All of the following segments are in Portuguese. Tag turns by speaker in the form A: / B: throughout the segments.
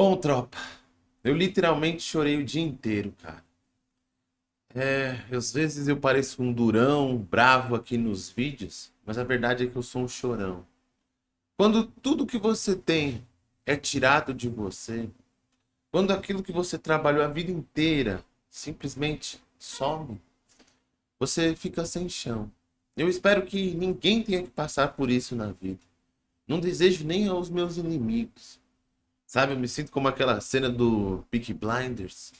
A: Bom, tropa, eu literalmente chorei o dia inteiro, cara. É, às vezes eu pareço um durão, bravo aqui nos vídeos, mas a verdade é que eu sou um chorão. Quando tudo que você tem é tirado de você, quando aquilo que você trabalhou a vida inteira simplesmente some, você fica sem chão. Eu espero que ninguém tenha que passar por isso na vida. Não desejo nem aos meus inimigos. Sabe, eu me sinto como aquela cena do Peaky Blinders.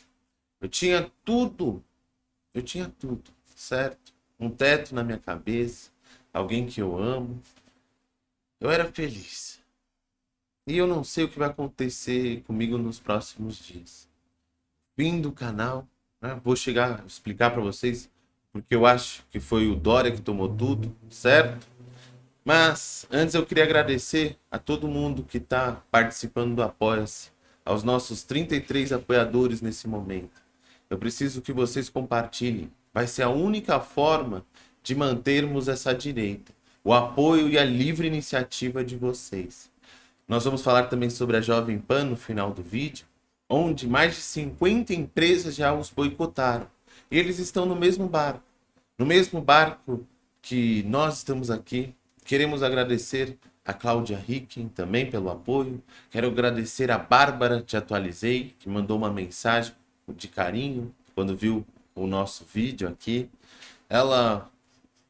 A: Eu tinha tudo. Eu tinha tudo, certo? Um teto na minha cabeça, alguém que eu amo. Eu era feliz. E eu não sei o que vai acontecer comigo nos próximos dias. Fim do canal, né? vou chegar explicar para vocês porque eu acho que foi o Dória que tomou tudo, certo? Mas antes eu queria agradecer a todo mundo que está participando do Apoia-se, aos nossos 33 apoiadores nesse momento. Eu preciso que vocês compartilhem. Vai ser a única forma de mantermos essa direita, o apoio e a livre iniciativa de vocês. Nós vamos falar também sobre a Jovem Pan no final do vídeo, onde mais de 50 empresas já os boicotaram. E eles estão no mesmo barco. No mesmo barco que nós estamos aqui, queremos agradecer a Cláudia Ricken também pelo apoio. Quero agradecer a Bárbara, te atualizei, que mandou uma mensagem de carinho quando viu o nosso vídeo aqui. Ela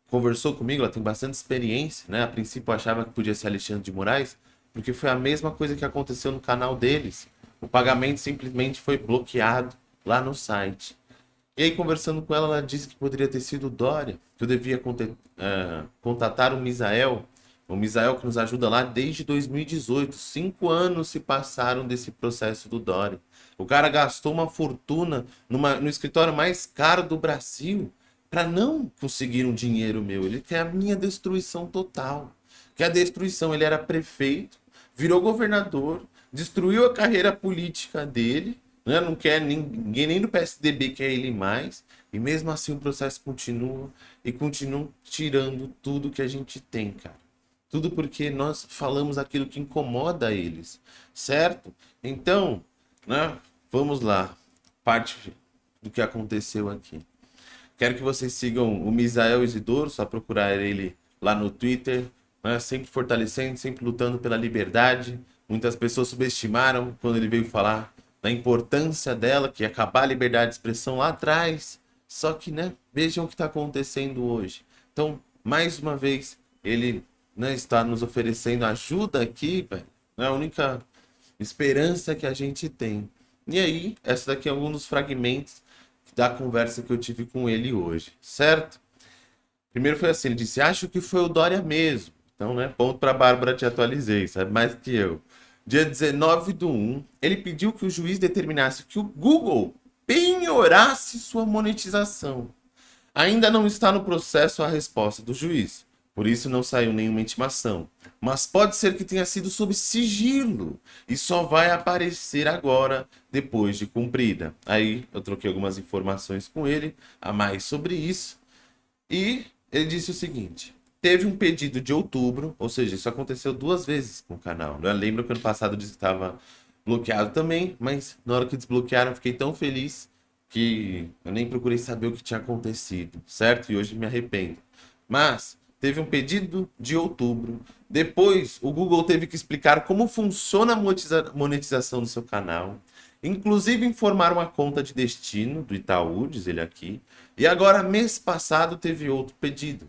A: conversou comigo, ela tem bastante experiência, né? A princípio eu achava que podia ser Alexandre de Moraes, porque foi a mesma coisa que aconteceu no canal deles. O pagamento simplesmente foi bloqueado lá no site. E aí, conversando com ela, ela disse que poderia ter sido o Dória, que eu devia uh, contatar o Misael, o Misael que nos ajuda lá desde 2018. Cinco anos se passaram desse processo do Dória. O cara gastou uma fortuna numa, no escritório mais caro do Brasil para não conseguir um dinheiro meu. Ele quer a minha destruição total. Que a destruição, ele era prefeito, virou governador, destruiu a carreira política dele né? Não quer ninguém nem do PSDB quer ele mais. E mesmo assim o processo continua e continuam tirando tudo que a gente tem, cara. Tudo porque nós falamos aquilo que incomoda eles, certo? Então, né? Vamos lá. Parte do que aconteceu aqui. Quero que vocês sigam o Misael Isidoro, só procurar ele lá no Twitter, né? sempre fortalecendo, sempre lutando pela liberdade. Muitas pessoas subestimaram quando ele veio falar da importância dela, que é acabar a liberdade de expressão lá atrás. Só que, né, vejam o que está acontecendo hoje. Então, mais uma vez, ele né, está nos oferecendo ajuda aqui, velho. É a única esperança que a gente tem. E aí, essa daqui é um dos fragmentos da conversa que eu tive com ele hoje, certo? Primeiro foi assim, ele disse, acho que foi o Dória mesmo. Então, né, ponto para Bárbara, te atualizei, sabe mais que eu dia 19 do 1, ele pediu que o juiz determinasse que o Google penhorasse sua monetização. Ainda não está no processo a resposta do juiz, por isso não saiu nenhuma intimação. Mas pode ser que tenha sido sob sigilo e só vai aparecer agora, depois de cumprida. Aí eu troquei algumas informações com ele a mais sobre isso. E ele disse o seguinte: Teve um pedido de outubro, ou seja, isso aconteceu duas vezes com o canal. Eu lembro que ano passado estava bloqueado também, mas na hora que desbloquearam, fiquei tão feliz que eu nem procurei saber o que tinha acontecido, certo? E hoje me arrependo. Mas teve um pedido de outubro. Depois, o Google teve que explicar como funciona a monetização do seu canal. Inclusive informar uma conta de destino do Itaú, diz ele aqui. E agora, mês passado, teve outro pedido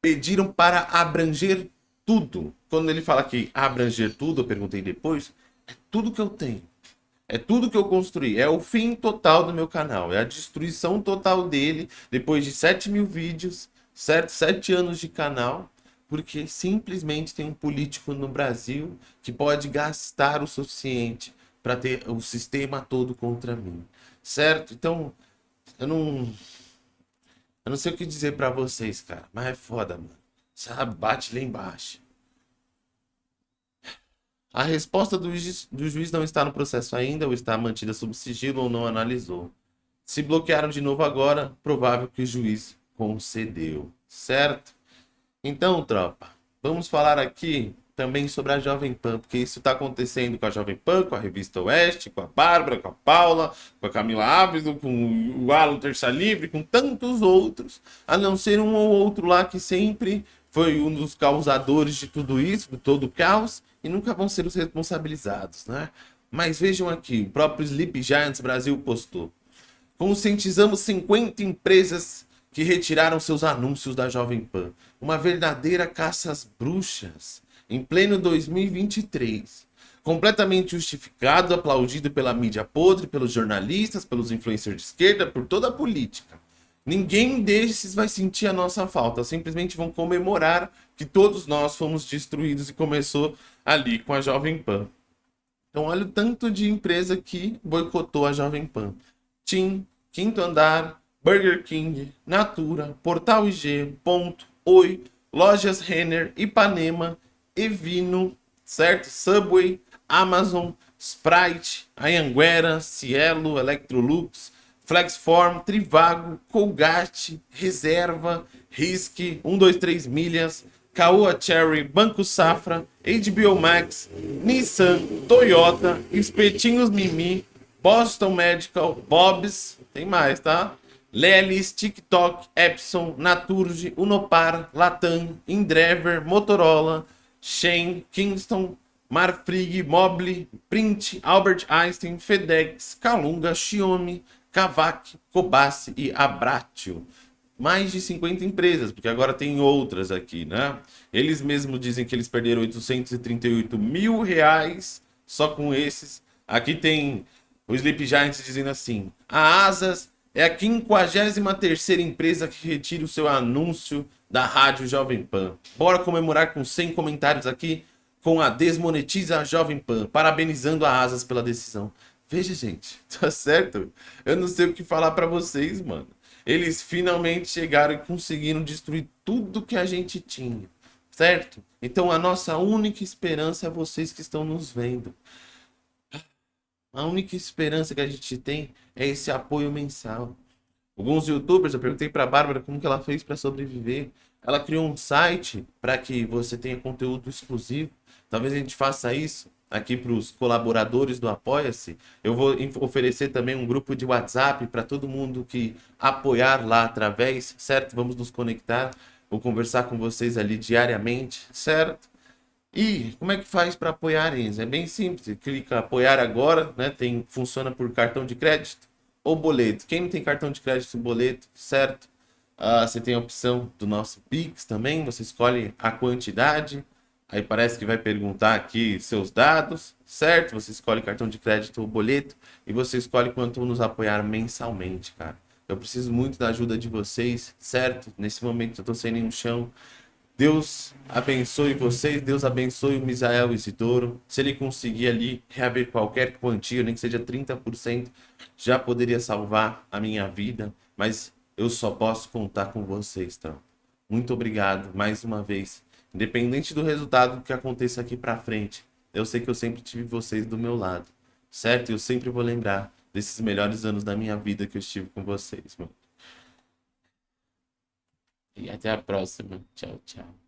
A: pediram para abranger tudo. Quando ele fala que abranger tudo, eu perguntei depois, é tudo que eu tenho. É tudo que eu construí. É o fim total do meu canal. É a destruição total dele depois de 7 mil vídeos, certo? 7 anos de canal. Porque simplesmente tem um político no Brasil que pode gastar o suficiente para ter o sistema todo contra mim. Certo? Então, eu não eu não sei o que dizer para vocês, cara. Mas é foda, mano. Sabe? Bate lá embaixo. A resposta do juiz, do juiz não está no processo ainda, ou está mantida sob sigilo, ou não analisou. Se bloquearam de novo agora, provável que o juiz concedeu, certo? Então, tropa, vamos falar aqui também sobre a Jovem Pan, porque isso está acontecendo com a Jovem Pan, com a Revista Oeste, com a Bárbara, com a Paula, com a Camila Ábido, com o Alan Terça Livre, com tantos outros, a não ser um ou outro lá que sempre foi um dos causadores de tudo isso, de todo o caos, e nunca vão ser os responsabilizados, né? Mas vejam aqui, o próprio Sleep Giants Brasil postou. Conscientizamos 50 empresas que retiraram seus anúncios da Jovem Pan. Uma verdadeira caça às bruxas em pleno 2023. Completamente justificado, aplaudido pela mídia podre, pelos jornalistas, pelos influencers de esquerda, por toda a política. Ninguém desses vai sentir a nossa falta, simplesmente vão comemorar que todos nós fomos destruídos e começou ali com a Jovem Pan. Então olha o tanto de empresa que boicotou a Jovem Pan. TIM, Quinto Andar, Burger King, Natura, Portal IG, Ponto, Oi, Lojas Renner, Ipanema, Evino, certo? Subway, Amazon, Sprite, Anhanguera, Cielo, Electrolux, Flexform, Trivago, Colgate, Reserva, Risk, 123 Milhas, Caoa Cherry, Banco Safra, HBO Max, Nissan, Toyota, Espetinhos Mimi, Boston Medical, Bob's, tem mais, tá? Lelis, TikTok, Epson, Naturge, Unopar, Latam, Indrever, Motorola, Shen, Kingston, Marfrig, Mobile, Print, Albert Einstein, FedEx, Calunga, Xiaomi, Kavak, Kobasse e Abratio. Mais de 50 empresas, porque agora tem outras aqui, né? Eles mesmos dizem que eles perderam 838 mil reais só com esses. Aqui tem o Sleep Giants dizendo assim, a Asas é a 53ª empresa que retira o seu anúncio da Rádio Jovem Pan. Bora comemorar com 100 comentários aqui com a Desmonetiza Jovem Pan, parabenizando a Asas pela decisão. Veja, gente, tá certo? Eu não sei o que falar para vocês, mano. Eles finalmente chegaram e conseguiram destruir tudo que a gente tinha, certo? Então a nossa única esperança é vocês que estão nos vendo. A única esperança que a gente tem é esse apoio mensal. Alguns youtubers, eu perguntei para a Bárbara como que ela fez para sobreviver. Ela criou um site para que você tenha conteúdo exclusivo. Talvez a gente faça isso aqui para os colaboradores do Apoia-se. Eu vou oferecer também um grupo de WhatsApp para todo mundo que apoiar lá através, certo? Vamos nos conectar. Vou conversar com vocês ali diariamente, certo? E como é que faz para apoiar eles? É bem simples, clica apoiar agora, né? Tem, funciona por cartão de crédito ou boleto. Quem não tem cartão de crédito boleto, certo? Uh, você tem a opção do nosso Pix também, você escolhe a quantidade, aí parece que vai perguntar aqui seus dados, certo? Você escolhe cartão de crédito ou boleto e você escolhe quanto nos apoiar mensalmente, cara. Eu preciso muito da ajuda de vocês, certo? Nesse momento eu tô sem nenhum chão, Deus abençoe vocês, Deus abençoe o Misael Isidoro. Se ele conseguir ali reaver qualquer quantia, nem que seja 30%, já poderia salvar a minha vida, mas eu só posso contar com vocês, então. Muito obrigado mais uma vez. Independente do resultado que aconteça aqui para frente, eu sei que eu sempre tive vocês do meu lado, certo? Eu sempre vou lembrar desses melhores anos da minha vida que eu estive com vocês, mano. E até a próxima. Tchau, tchau.